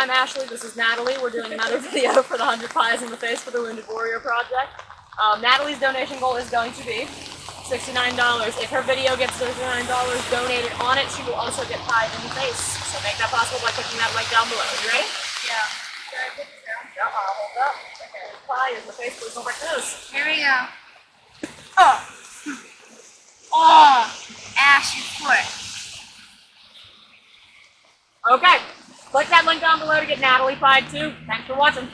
I'm Ashley. This is Natalie. We're doing another video for the 100 Pies in the Face for the Wounded Warrior Project. Um, Natalie's donation goal is going to be $69. If her video gets $69 donated on it, she will also get pied in the face. So make that possible by clicking that link down below. You ready? Yeah. Yeah, uh, hold up. Okay, pie in the face, please don't break nose. Here we go. Oh. Oh. Ash, you foot. Okay, click that link down below to get Natalie pied too. Thanks for watching.